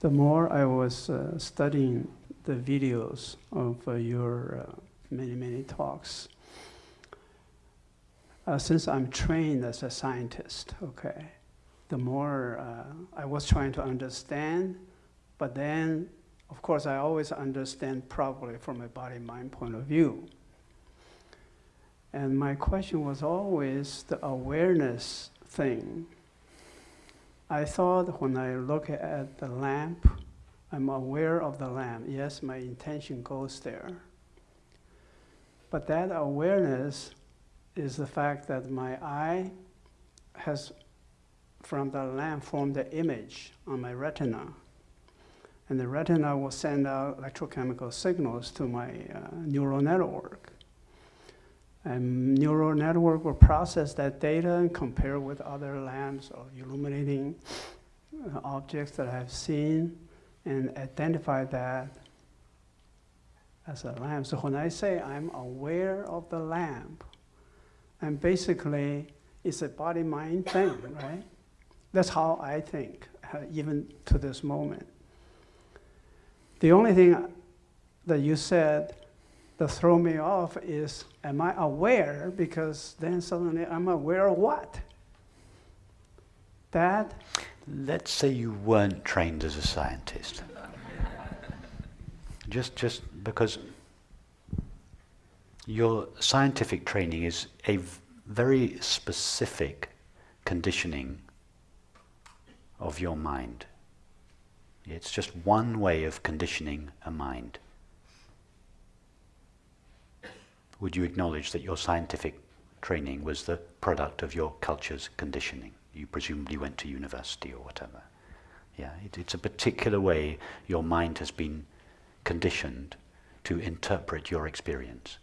The more I was uh, studying the videos of uh, your uh, many, many talks, uh, since I'm trained as a scientist, okay, the more uh, I was trying to understand, but then, of course, I always understand properly from a body-mind point of view. And my question was always the awareness thing. I thought when I look at the lamp, I'm aware of the lamp. Yes, my intention goes there. But that awareness is the fact that my eye has, from the lamp, formed the image on my retina. And the retina will send out electrochemical signals to my uh, neural network. And neural network will process that data and compare with other lamps or illuminating uh, objects that I've seen and identify that as a lamp. So when I say I'm aware of the lamp, and basically it's a body-mind thing, right? That's how I think, uh, even to this moment. The only thing that you said that throw me off is, am I aware? Because then suddenly I'm aware of what? That? Let's say you weren't trained as a scientist. just, just because your scientific training is a very specific conditioning of your mind. It's just one way of conditioning a mind. Would you acknowledge that your scientific training was the product of your culture's conditioning? You presumably went to university or whatever. Yeah, it, it's a particular way your mind has been conditioned to interpret your experience.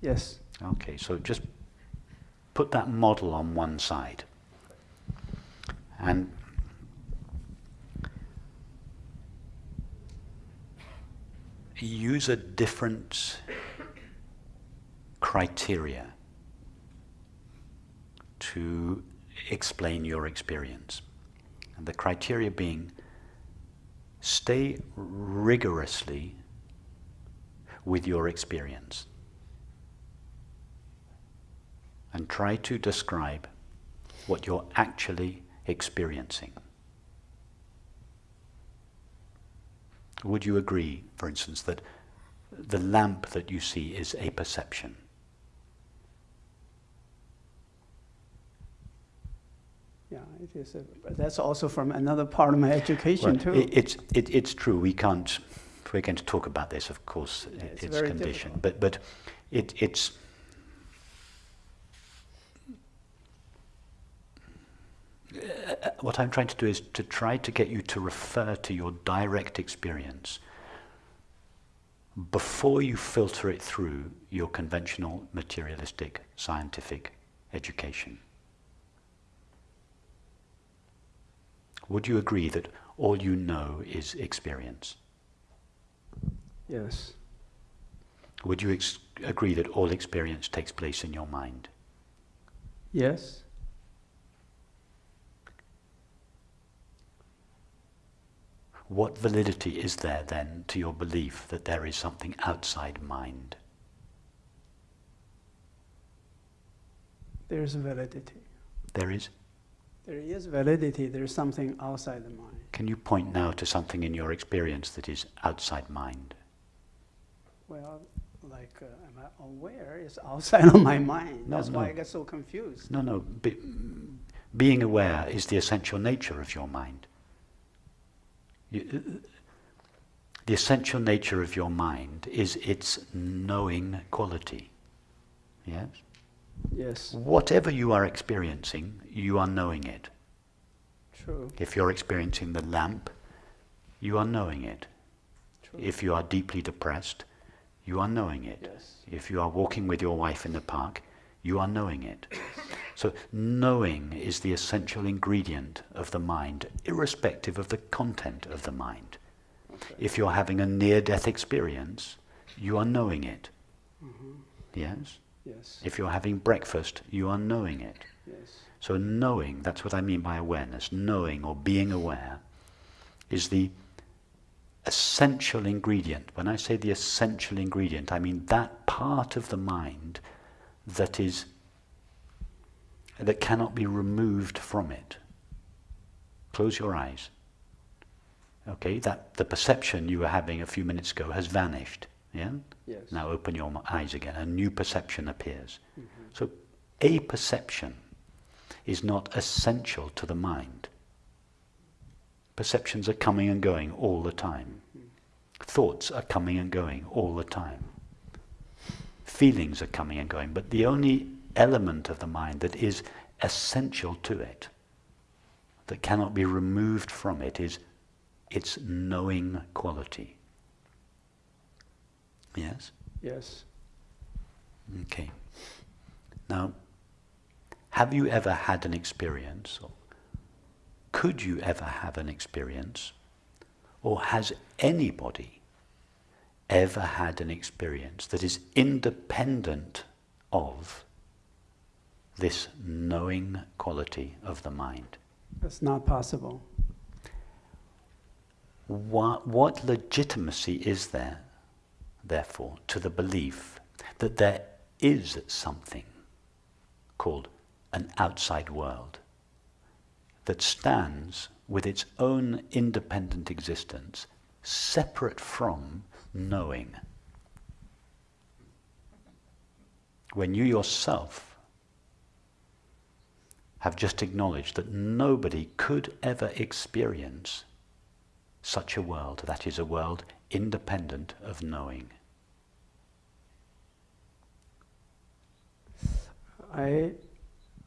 Yes. Okay, so just put that model on one side. And use a different criteria to explain your experience. And the criteria being stay rigorously with your experience and try to describe what you're actually experiencing. Would you agree, for instance, that the lamp that you see is a perception? Yeah, it is. A, that's also from another part of my education well, too. It, it's it, it's true. We can't. We're going to talk about this, of course, yeah, it's, it's conditioned. But but it it's. Uh, what I'm trying to do is to try to get you to refer to your direct experience before you filter it through your conventional materialistic scientific education. Would you agree that all you know is experience? Yes. Would you agree that all experience takes place in your mind? Yes. What validity is there then to your belief that there is something outside mind? There is validity. There is? There is validity, there is something outside the mind. Can you point now to something in your experience that is outside mind? Well, like, uh, am I aware it's outside of my mind? No, That's no. why I get so confused. No, no. Be, being aware is the essential nature of your mind. You, the essential nature of your mind is its knowing quality. Yes? Yes. Whatever you are experiencing, you are knowing it. True. If you're experiencing the lamp, you are knowing it. True. If you are deeply depressed, you are knowing it. Yes. If you are walking with your wife in the park, you are knowing it. So knowing is the essential ingredient of the mind, irrespective of the content of the mind. Okay. If you're having a near-death experience, you are knowing it. Mm-hmm. Yes? Yes. If you're having breakfast, you are knowing it. Yes. So knowing, that's what I mean by awareness. Knowing or being aware is the essential ingredient. When I say the essential ingredient, I mean that part of the mind that is that cannot be removed from it. Close your eyes. Okay, that the perception you were having a few minutes ago has vanished. Yeah? Yes. Now open your eyes again. A new perception appears. Mhm. So a perception is not essential to the mind. Perceptions are coming and going all the time. Thoughts are coming and going all the time. Feelings are coming and going, but the only element of the mind that is essential to it, that cannot be removed from it, is its knowing quality. Yes? Yes. Okay. Now, have you ever had an experience, or could you ever have an experience, or has anybody ever had an experience that is independent of this knowing quality of the mind? That's not possible. What, what legitimacy is there, therefore, to the belief that there is something called an outside world that stands with its own independent existence, separate from knowing? When you yourself have just acknowledged that nobody could ever experience such a world, that is a world independent of knowing. I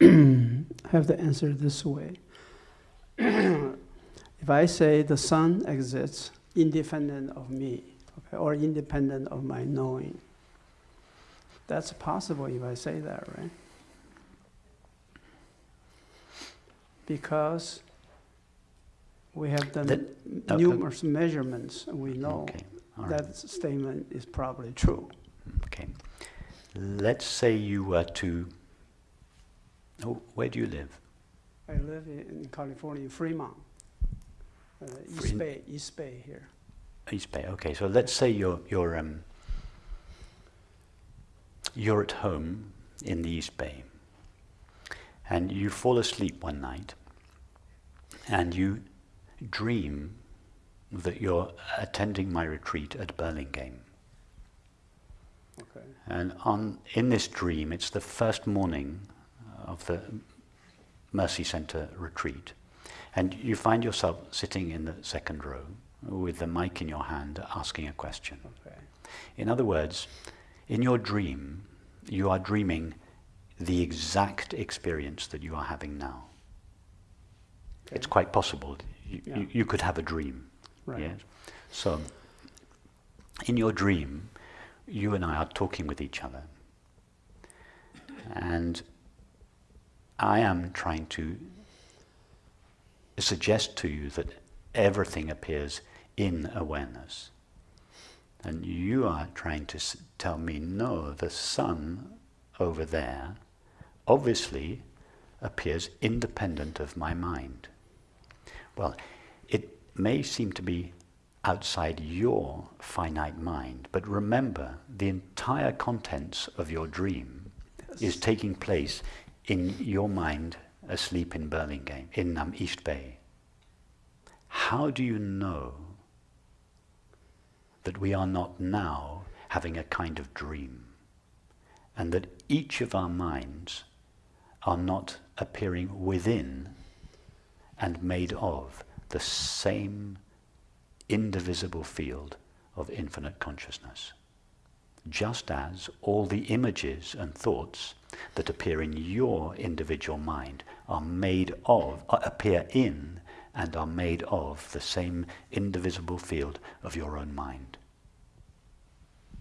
have the answer this way. if I say the sun exists independent of me, okay, or independent of my knowing, that's possible if I say that, right? Because we have done That- numerous measurements, and we know Okay, all right. that statement is probably true. Okay. Let's say you were to. Oh, where do you live? I live in in California, Fremont, uh, East Fre- Bay, East Bay here. East Bay. Okay, so let's say you're you're um. You're at home in the East Bay, and you fall asleep one night, and you dream that you're attending my retreat at Burlingame. Okay. And on, in this dream, it's the first morning of the Mercy Center retreat. And you find yourself sitting in the second row with the mic in your hand asking a question. Okay. In other words, in your dream, you are dreaming the exact experience that you are having now. It's quite possible. You, Yeah. you could have a dream. Right. Yes. So, in your dream, you and I are talking with each other. And I am trying to suggest to you that everything appears in awareness. And you are trying to s- tell me, no, the sun over there obviously appears independent of my mind. Well, it may seem to be outside your finite mind, but remember, the entire contents of your dream is taking place in your mind asleep in Burlingame, in um, East Bay. How do you know that we are not now having a kind of dream? And that each of our minds are not appearing within and made of the same indivisible field of infinite consciousness. Just as all the images and thoughts that appear in your individual mind are made of, appear in, and are made of the same indivisible field of your own mind.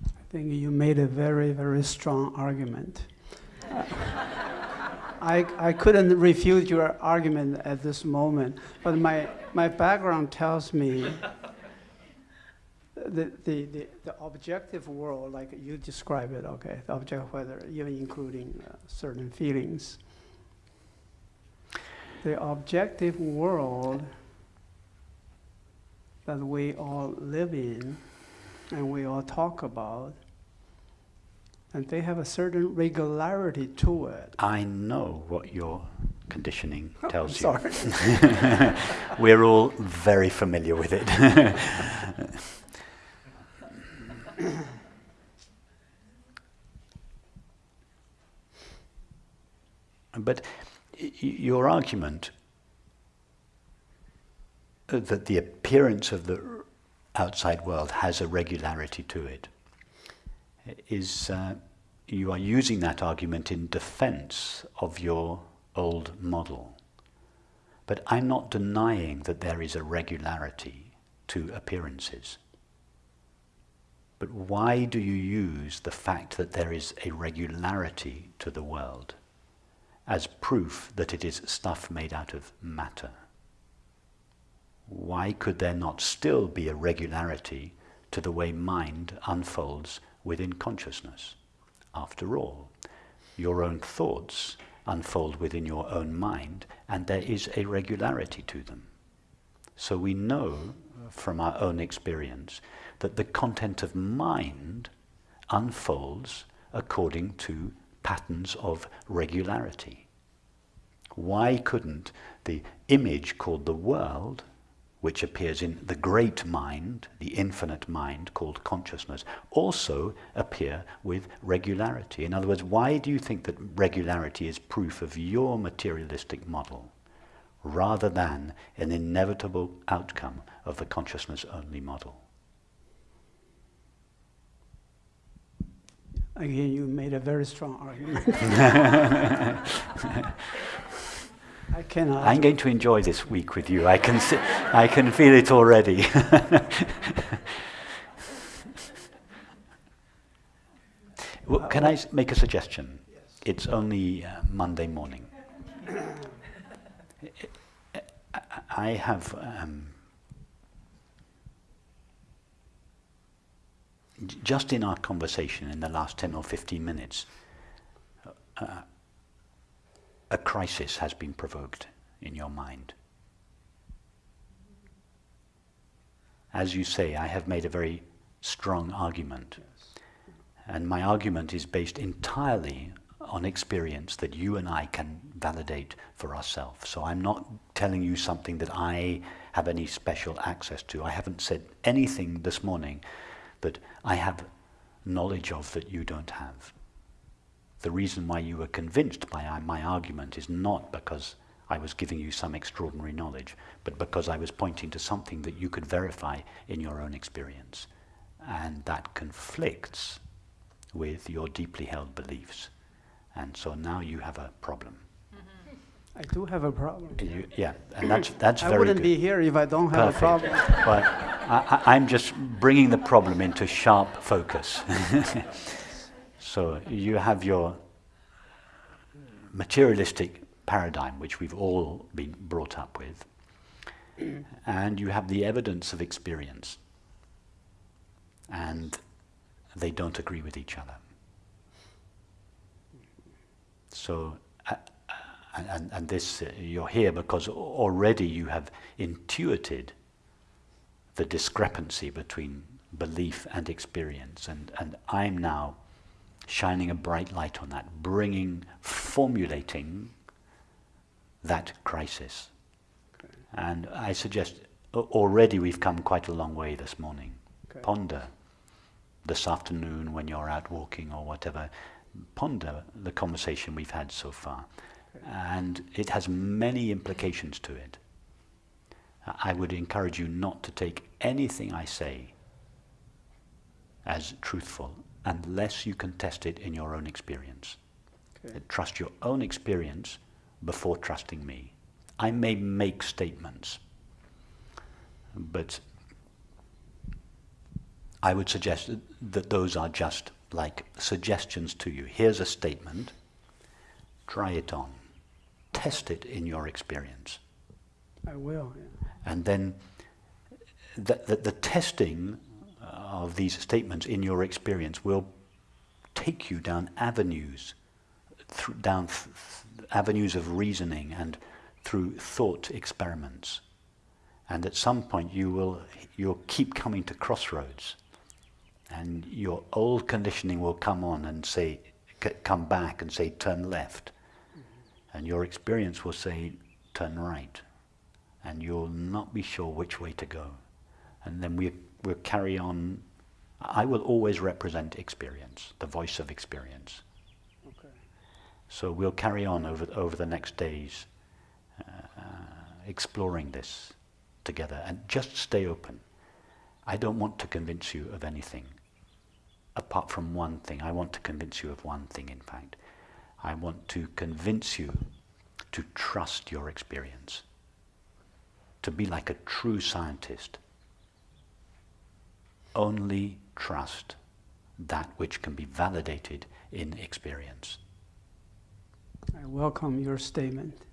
I think you made a very, very strong argument. I, I couldn't refute your argument at this moment, but my, my background tells me the, the, the, the objective world, like you describe it, okay, the objective weather, even including uh, certain feelings. The objective world that we all live in and we all talk about, and they have a certain regularity to it. I know what your conditioning tells you. sorry. We're all very familiar with it. but your argument that the appearance of the outside world has a regularity to it is uh, you are using that argument in defense of your old model. But I'm not denying that there is a regularity to appearances. But why do you use the fact that there is a regularity to the world as proof that it is stuff made out of matter? Why could there not still be a regularity to the way mind unfolds within consciousness? After all, your own thoughts unfold within your own mind, and there is a regularity to them. So we know from our own experience that the content of mind unfolds according to patterns of regularity. Why couldn't the image called the world, which appears in the great mind, the infinite mind called consciousness, also appear with regularity? In other words, why do you think that regularity is proof of your materialistic model rather than an inevitable outcome of the consciousness only model? Again, you made a very strong argument. I cannot. I'm going to enjoy this week with you. I can, see, I can feel it already. well, can I make a suggestion? It's only uh, Monday morning. I have um, just in our conversation in the last 10 or 15 minutes, uh, a crisis has been provoked in your mind. As you say, I have made a very strong argument. And my argument is based entirely on experience that you and I can validate for ourselves. So I'm not telling you something that I have any special access to. I haven't said anything this morning that I have knowledge of that you don't have. The reason why you were convinced by my argument is not because I was giving you some extraordinary knowledge, but because I was pointing to something that you could verify in your own experience. And that conflicts with your deeply held beliefs. And so now you have a problem. I do have a problem. You, yeah, and that's, that's very I wouldn't good. be here if I don't have Perfect. a problem. But I, I, I'm just bringing the problem into sharp focus. so you have your materialistic paradigm, which we've all been brought up with, and you have the evidence of experience, and they don't agree with each other. So, uh, uh, and, and this, uh, you're here because already you have intuited the discrepancy between belief and experience. And, and I'm now shining a bright light on that, bringing, formulating that crisis. Okay. And I suggest already we've come quite a long way this morning. Okay. Ponder this afternoon when you're out walking or whatever. Ponder the conversation we've had so far. And it has many implications to it. I would encourage you not to take anything I say as truthful unless you can test it in your own experience. Okay. Trust your own experience before trusting me. I may make statements, but I would suggest that those are just like suggestions to you. Here's a statement, try it on, test it in your experience. I will. Yeah. And then the, the, the testing uh, of these statements in your experience will take you down avenues, down avenues of reasoning and through thought experiments. And at some point you will you'll keep coming to crossroads and your old conditioning will come on and say, come back and say, turn left. And your experience will say, turn right. And you'll not be sure which way to go. And then we, we'll carry on. I will always represent experience, the voice of experience. Okay. So we'll carry on over, over the next days, uh, exploring this together. And just stay open. I don't want to convince you of anything apart from one thing. I want to convince you of one thing, in fact. I want to convince you to trust your experience, to be like a true scientist. Only trust that which can be validated in experience. I welcome your statement.